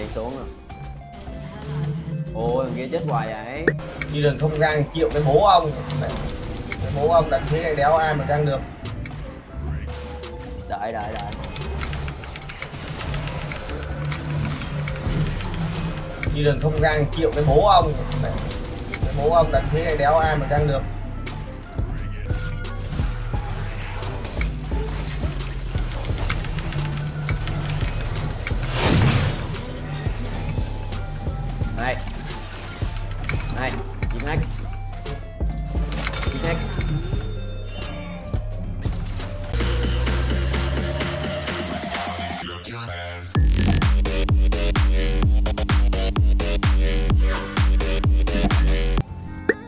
Chạy xuống rồi Ôi thằng kia chết hoài vậy. Đi đường không gang chịu cái bố ông. Cái bố ông đánh thế này đéo ai mà gang được. Đợi đợi đợi. Đi đường không gang chịu cái bố ông. Cái bố ông đánh thế này đéo ai mà gang được Này. Này Giết hack Giết hack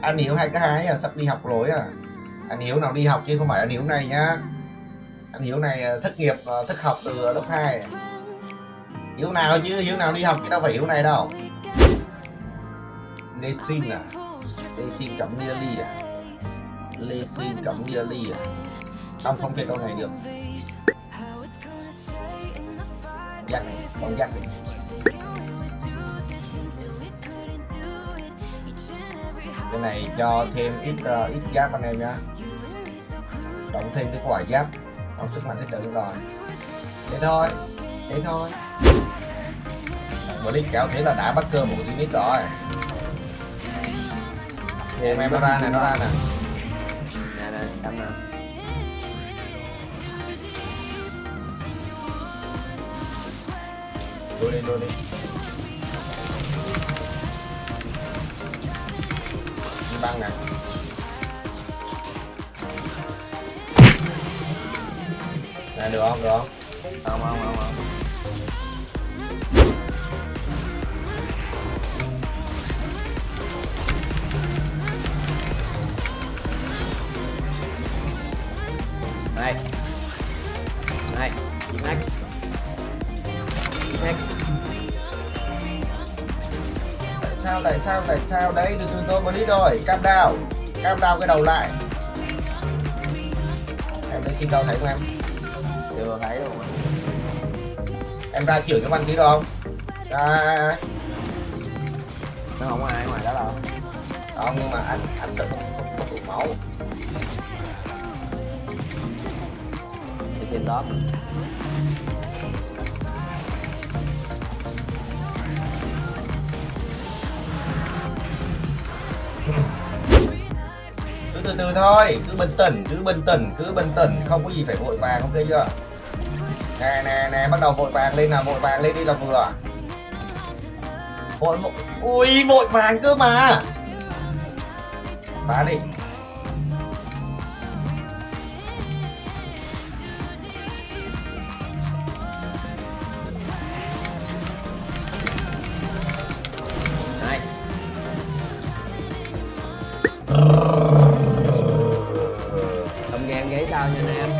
anh Hiếu hai cái hái à, sắp đi học rồi à? Anh Hiếu nào đi học chứ không phải anh Hiếu này nhá. Anh Hiếu này à, thất nghiệp à, thất học từ lớp 2 Hiếu nào chứ? Hiếu nào đi học chứ đâu phải Hiếu này đâu. Lê sinh à? Lê sinh cắm Lia Ly à? Lê sinh cắm Lia Ly à? Xong không thể câu này được. Gắt này, con gắt này. Cái này cho thêm ít uh, ít giáp anh em nhá. Đóng thêm cái quả giáp. Đóng sức mạnh thích được rồi. Thế thôi thế thôi. Blitz kéo thế là đã bắt cơ một unit rồi em em nó ra nè nó ra nè. Nè nè Cắm nè. Đua đi đua đi. Đi băng nè. Nè được không được không? Không không không không sao tại sao đấy từ từ tôi blitz rồi cam đao, cam đao cái đầu lại. Em đây xin đâu thấy không em. Chưa thấy luôn em ra chửi cái văn tí được không? Ra. Nó không có ai ngoài đó đâu. Không nhưng mà anh anh sợ không có không đủ máu. Ở đó. Cứ từ từ thôi. Cứ bình tĩnh, cứ bình tĩnh, cứ bình tĩnh. Không có gì phải vội vàng, ok chưa? Nè nè nè, bắt đầu vội vàng lên nào, vội vàng lên đi là vừa vội vội ui, vội vàng cơ mà. Phá đi. Sao nha anh em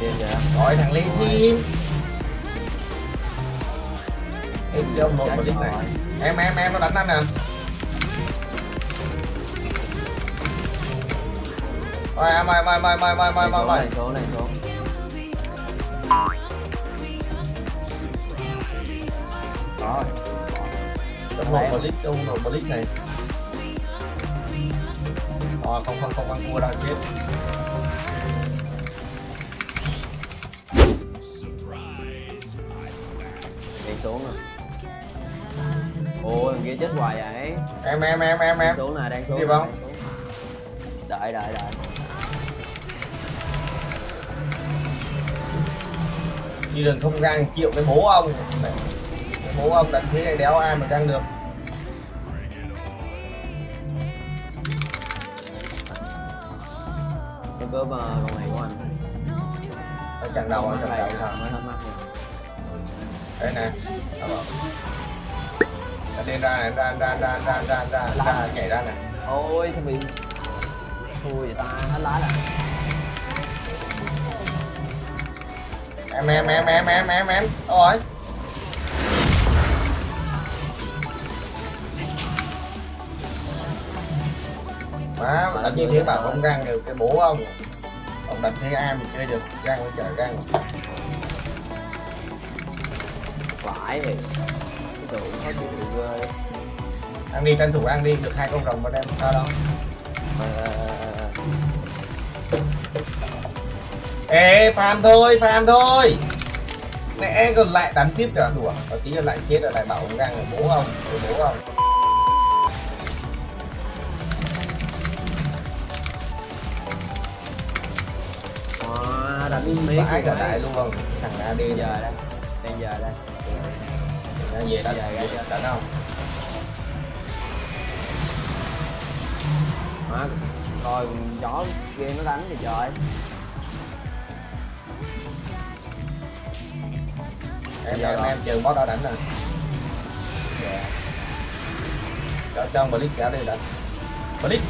Điên vậy gọi thằng Lê xin em Chắc một lít này rồi. em em em nó đánh anh nè. Rồi em ơi mời mời mời mời mời mời mời Này xuống này xuống Rồi Ông nội một lít ông nội một lít này Ờ không không không ăn thua đâu chết Chạy xuống rồi. Ôi thằng kia chết hoài vậy? Em em em em em. Xuống nè đang xuống Đi không? Đợi đợi đợi. Đi đường không gang chịu cái bố ông. Cái bố ông đánh thế này đéo ai mà gang được cướp uh, con này của anh ở trận đầu ở trận đầu. Sao mới hết mắt đây nè. Đó bảo. Nó đi ra này ra ra ra ra ra ra ra nhảy ra nè. Ôi sao bị Thua vậy ta hết lá rồi em em em em em em em. Ôi má đánh như thế bảo không gang được cái bố ông. Ông đánh thế ai mà chơi được gang với chở gang vãi thì tượng khó chịu ghê ăn đi tranh thủ ăn đi được hai con rồng mà đem sao đâu. Ờ, ờ, ờ, ê farm thôi farm thôi. Mẹ còn lại đánh tiếp cả đùa. Có tí là lại chết rồi lại bảo ngang là bố Rồi bố không Miết vãi cả rồi. đại luôn thằng AD Đang giờ giờ đây. Đang giờ đây. Ra về Dạ, dạ, dạ. đánh không? Coi chó kia nó đánh thì trời. Em Dạ em rồi. em chờ boss đó đánh rồi. Dạ. Cho cho ông Blitz kéo đi đánh Blitz.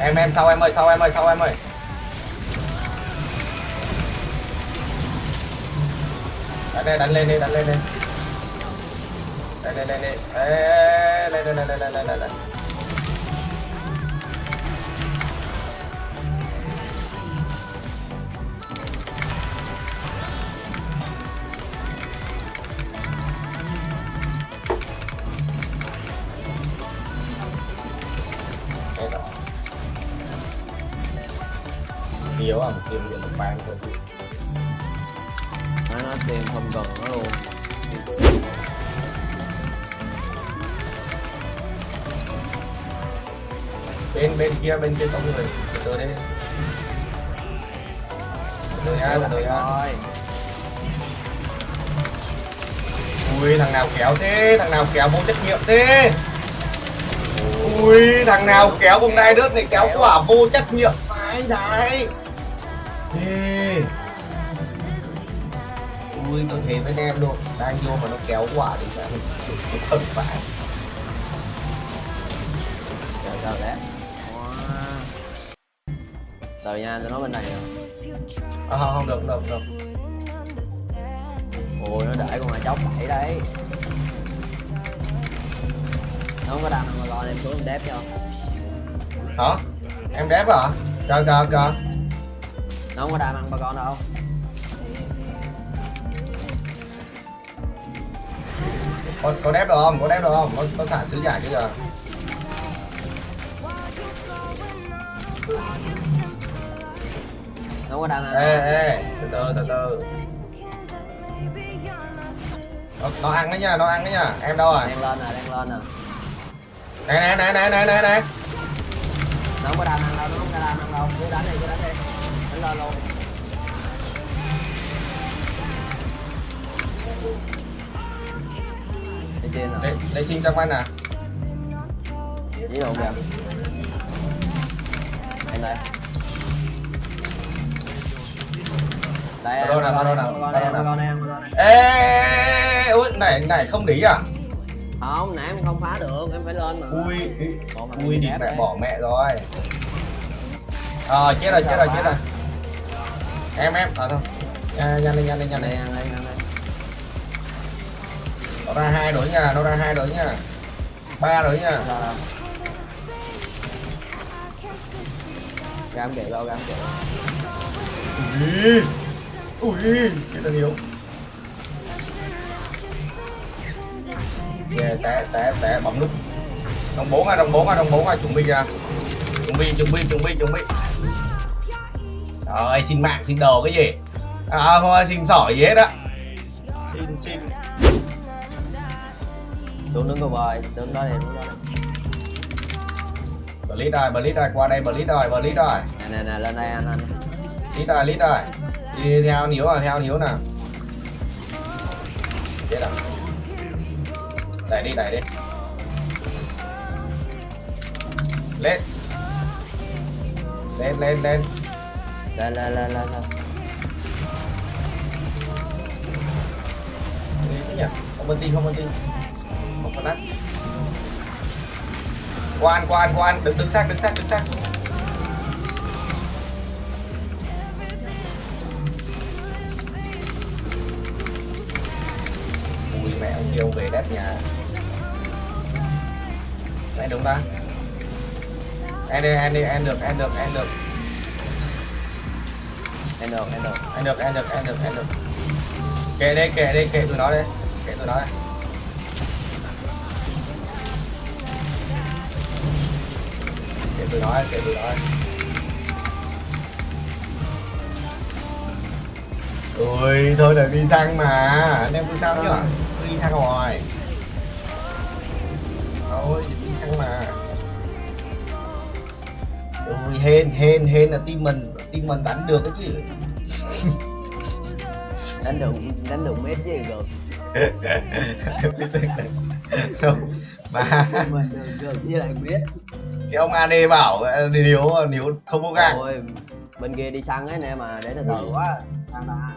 Em em sau em ơi sau em ơi sau em ơi đánh đây đánh lên đi đánh lên đi đây đây đây đây đây lên lên lên lên lên lên lên lên Đây rồi. À, một kim được một bàn thôi nó nó tiền không cần nó luôn. Bên bên kia bên kia có người. Từ từ nhá từ từ nhá thôi ui thằng nào kéo thế? Thằng nào kéo vô trách nhiệm thế? Ui thằng nào kéo bông đai đớt này kéo quả vô trách nhiệm. Phải đấy. Ui tôi thế với em luôn. Đang vô mà nó kéo quả thì phải không phải chờ chờ lát rồi nha tôi nói bên này à, không không được được được. Ôi nó để con mà chóc bậy đấy. Nó không có đăng mà lo em xuống em đép cho. Hả? Em đép à? Chờ chờ chờ nó không có đam ăn ba con đâu có, có đép được không? Có đép được không? Có, có thả sứ giả chưa giờ? Nó không có ăn ê đâu. ê từ từ từ từ. Nó, nó ăn đấy nha nó ăn đấy nha. Em đâu rồi? Đang lên nè đang lên nè. Này này này này này này này nó không có đam ăn đâu nó không có đam ăn đâu. Cứ đánh đi cứ đánh đi. Đánh lên luôn đi xin nè để, để xin cho quanh nè chỉ đồ kìa em đây đây Đâu nào, con đâu nào, con đâu em nào. con em ê ui này này không lý à không nãy em không phá được em phải lên mà ui ui ép mẹ bỏ mẹ rồi ờ chết rồi chết rồi chết rồi em em ờ thôi À, nhanh lên nhanh lên nhanh đây lên nó ra hai đối nha nó ra hai đối nha. Ba đối nha. Đâu. gam kìa đâu gam kìa ui ui chết là nhiều yeah, té té té bấm nút. Đồng bốn à đồng bốn à đồng bốn à chuẩn bị ra chuẩn bị chuẩn bị chuẩn bị chuẩn bị. Rồi xin mạng xin đồ cái gì? À thôi xin sỏi gì hết á. Xin xin xuống đứng cầu bời, đứng đó này, đứng đó này Blitz rồi, Blitz rồi, qua đây Blitz rồi, Blitz rồi Nè nè nè, lên đây anh anh. Lít rồi, Lít rồi Đi theo níu rồi, theo níu nè, Chết rồi Đẩy đi, đẩy đi. Lên. Lên, lên, lên. Lên, lên, lên, lên, lên. Đi thế nhỉ? Không bắn tin, không bắn tin không có quan quan quan. Đứng đứng sát đứng sát đứng sát. Ui, mẹ, ông yêu về đép nhà. Này, đúng ta. Em đi em đi, em được em được em được. Em được em được em được em được em được em được. Kệ đi kệ đi, kệ tụi nó đi, kệ tụi nó kệ tôi nói kệ tôi nói ui thôi là đi thăng mà. Anh em tôi sao chứ tôi đi thăng rồi thôi đi thăng mà. Ui hên hên hên là team mình. Team mình đánh được cái chứ. Đánh được đánh được mấy gì rồi. Không mà mình được được với lại biết cái ông AD bảo ờ, nếu nếu không có gang rồi bên kia đi săn ấy nè mà để từ từ quá thằng ta